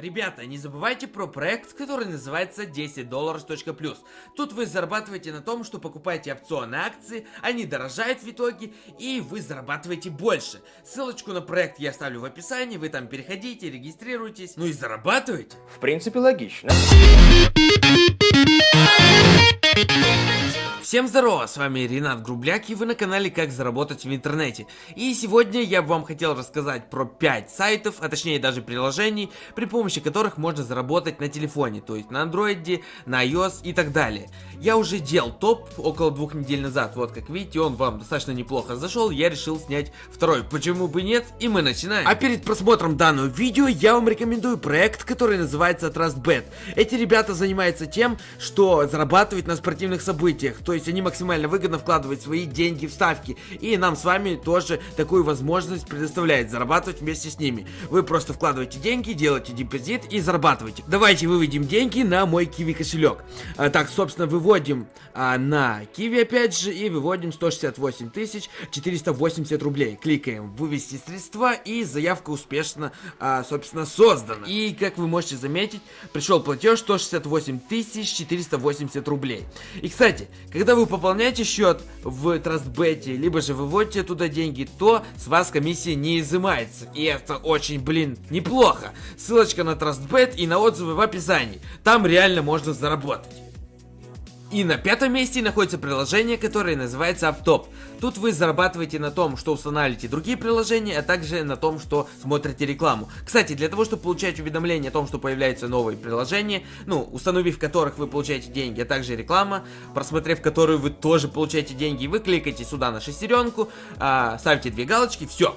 Ребята, не забывайте про проект, который называется 10 долларов плюс. Тут вы зарабатываете на том, что покупаете опционы акции, они дорожают в итоге, и вы зарабатываете больше. Ссылочку на проект я оставлю в описании, вы там переходите, регистрируйтесь, ну и зарабатывайте. В принципе, логично. Всем здорово, с вами Ренат Грубляк и вы на канале Как заработать в интернете. И сегодня я вам хотел рассказать про 5 сайтов, а точнее даже приложений, при помощи которых можно заработать на телефоне, то есть на андроиде, на iOS и так далее. Я уже делал топ около двух недель назад, вот как видите, он вам достаточно неплохо зашел, я решил снять второй, почему бы нет, и мы начинаем. А перед просмотром данного видео я вам рекомендую проект, который называется TrustBet. Эти ребята занимаются тем, что зарабатывают на спортивных событиях, то есть есть они максимально выгодно вкладывают свои деньги в ставки. И нам с вами тоже такую возможность предоставляет зарабатывать вместе с ними. Вы просто вкладываете деньги, делаете депозит и зарабатываете. Давайте выведем деньги на мой Kiwi кошелек. А, так, собственно, выводим а, на Kiwi опять же и выводим 168 480 рублей. Кликаем вывести средства и заявка успешно, а, собственно, создана. И как вы можете заметить, пришел платеж 168 480 рублей. И, кстати, когда когда вы пополняете счет в Трастбете, либо же выводите туда деньги, то с вас комиссия не изымается. И это очень, блин, неплохо. Ссылочка на Трастбет и на отзывы в описании. Там реально можно заработать. И на пятом месте находится приложение, которое называется AppTop. Тут вы зарабатываете на том, что устанавливаете другие приложения, а также на том, что смотрите рекламу. Кстати, для того, чтобы получать уведомления о том, что появляются новые приложения, ну, установив которых вы получаете деньги, а также реклама, просмотрев которую вы тоже получаете деньги, вы кликаете сюда на шестеренку, а, ставите две галочки, все,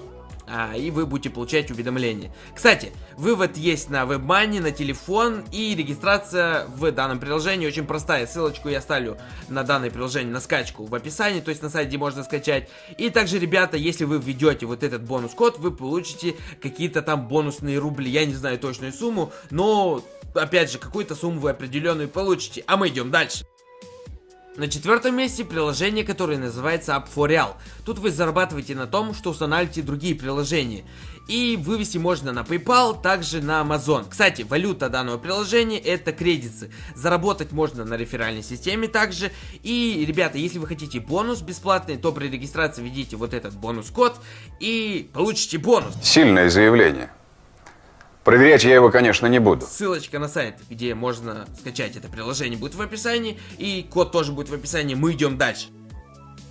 а, и вы будете получать уведомления. Кстати, вывод есть на WebMoney, на телефон и регистрация в данном приложении очень простая. Ссылочку я оставлю на данное приложение, на скачку в описании, то есть на сайте можно скачать. И также, ребята, если вы введете вот этот бонус-код, вы получите какие-то там бонусные рубли. Я не знаю точную сумму, но, опять же, какую-то сумму вы определенную получите. А мы идем дальше. На четвертом месте приложение, которое называется App4Real. Тут вы зарабатываете на том, что устанавливаете другие приложения. И вывести можно на PayPal, также на Amazon. Кстати, валюта данного приложения это кредиты. Заработать можно на реферальной системе также. И, ребята, если вы хотите бонус бесплатный, то при регистрации введите вот этот бонус-код и получите бонус. Сильное заявление. Проверять я его, конечно, не буду. Ссылочка на сайт, где можно скачать это приложение, будет в описании. И код тоже будет в описании. Мы идем дальше.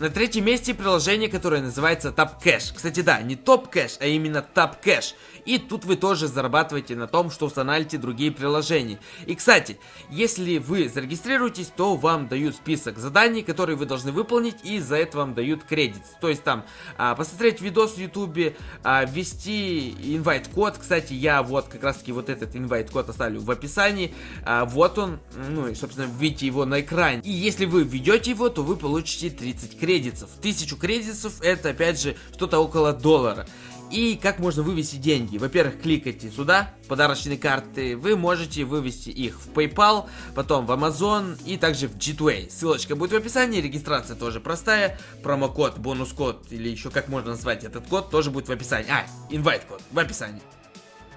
На третьем месте приложение, которое называется TapCash. Кстати, да, не TopCash, а именно TapCash. И тут вы тоже зарабатываете на том, что устанавливаете другие приложения. И, кстати, если вы зарегистрируетесь, то вам дают список заданий, которые вы должны выполнить, и за это вам дают кредит. То есть там а, посмотреть видос в ютубе, а, ввести инвайт-код. Кстати, я вот как раз таки вот этот инвайт-код оставлю в описании. А, вот он, ну и, собственно, видите его на экране. И если вы введете его, то вы получите 30 кредитов кредитов. Тысячу кредитов это опять же что-то около доллара. И как можно вывести деньги? Во-первых, кликайте сюда, подарочные карты. Вы можете вывести их в PayPal, потом в Amazon и также в Gateway. Ссылочка будет в описании, регистрация тоже простая. Промокод, бонус-код или еще как можно назвать этот код тоже будет в описании. А, инвайт-код в описании.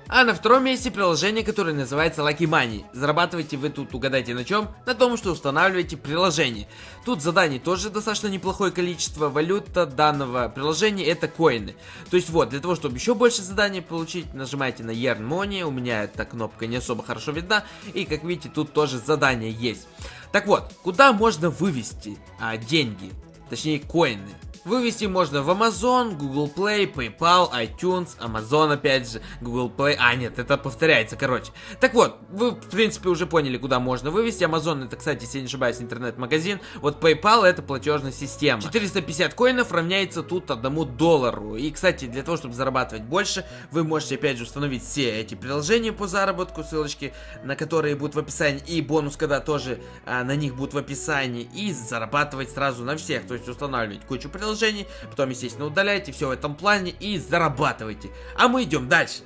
А на втором месте приложение, которое называется Lucky Money. Зарабатываете вы тут, угадайте на чем? На том, что устанавливаете приложение. Тут заданий тоже достаточно неплохое количество. Валюта данного приложения это коины. То есть вот, для того, чтобы еще больше заданий получить, нажимаете на Earn Money. У меня эта кнопка не особо хорошо видна. И как видите, тут тоже задания есть. Так вот, куда можно вывести а, деньги? Точнее, коины. Вывести можно в Amazon, Google Play, PayPal, iTunes, Amazon опять же, Google Play. А, нет, это повторяется, короче. Так вот, вы, в принципе, уже поняли, куда можно вывести. Amazon это, кстати, если не ошибаюсь, интернет-магазин. Вот PayPal это платежная система. 450 коинов равняется тут одному доллару. И, кстати, для того, чтобы зарабатывать больше, вы можете, опять же, установить все эти приложения по заработку, ссылочки на которые будут в описании. И бонус, когда тоже а, на них будут в описании. И зарабатывать сразу на всех. То есть устанавливать кучу приложений приложений, потом, естественно, удаляйте все в этом плане и зарабатывайте. А мы идем дальше.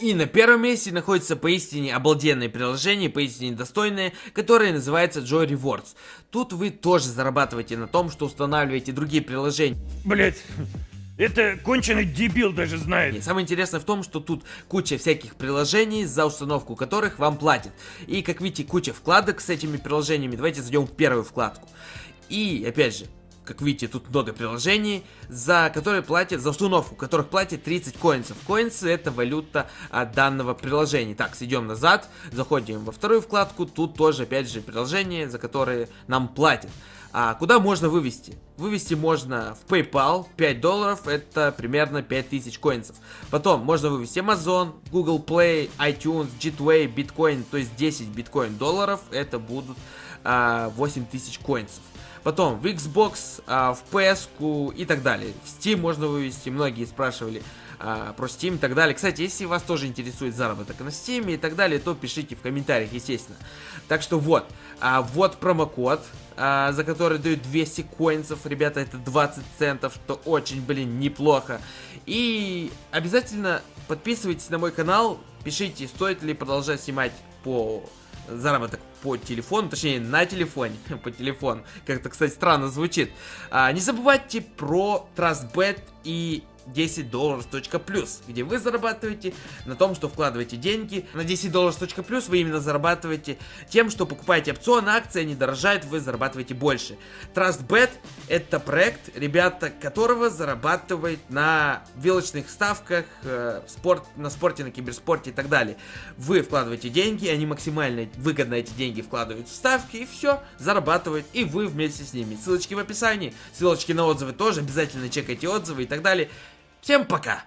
И на первом месте находится поистине обалденное приложение, поистине достойное, которое называется Joy Rewards. Тут вы тоже зарабатываете на том, что устанавливаете другие приложения. Блять, Это конченый дебил даже И знает. самое интересное в том, что тут куча всяких приложений, за установку которых вам платят. И как видите, куча вкладок с этими приложениями. Давайте зайдем в первую вкладку. И опять же, как видите, тут много приложений, за которые платят, за установку, которых платят 30 коинсов. Коинсы это валюта а, данного приложения. Так, идем назад, заходим во вторую вкладку, тут тоже опять же приложения, за которые нам платят. А куда можно вывести? Вывести можно в PayPal, 5 долларов, это примерно 5000 коинсов. Потом можно вывести Amazon, Google Play, iTunes, Gateway, Bitcoin, то есть 10 биткоин долларов, это будут а, 8000 коинсов. Потом в Xbox, а, в PS и так далее. В Steam можно вывести, многие спрашивали а, про Steam и так далее. Кстати, если вас тоже интересует заработок на Steam и так далее, то пишите в комментариях, естественно. Так что вот, а, вот промокод, а, за который дают 200 коинсов, ребята, это 20 центов, что очень, блин, неплохо. И обязательно подписывайтесь на мой канал, пишите, стоит ли продолжать снимать по заработок по телефону, точнее на телефоне, по телефону. Как-то, кстати, странно звучит. А, не забывайте про TrustBet и 10 долларов плюс, где вы зарабатываете на том, что вкладываете деньги. На 10 долларов плюс вы именно зарабатываете тем, что покупаете опционы, акции, они дорожают, вы зарабатываете больше. TrustBet это проект, ребята, которого зарабатывает на вилочных ставках, э, спорт, на спорте, на киберспорте и так далее. Вы вкладываете деньги, они максимально выгодно эти деньги вкладывают в ставки и все, зарабатывают, и вы вместе с ними. Ссылочки в описании, ссылочки на отзывы тоже, обязательно чекайте отзывы и так далее. Всем пока!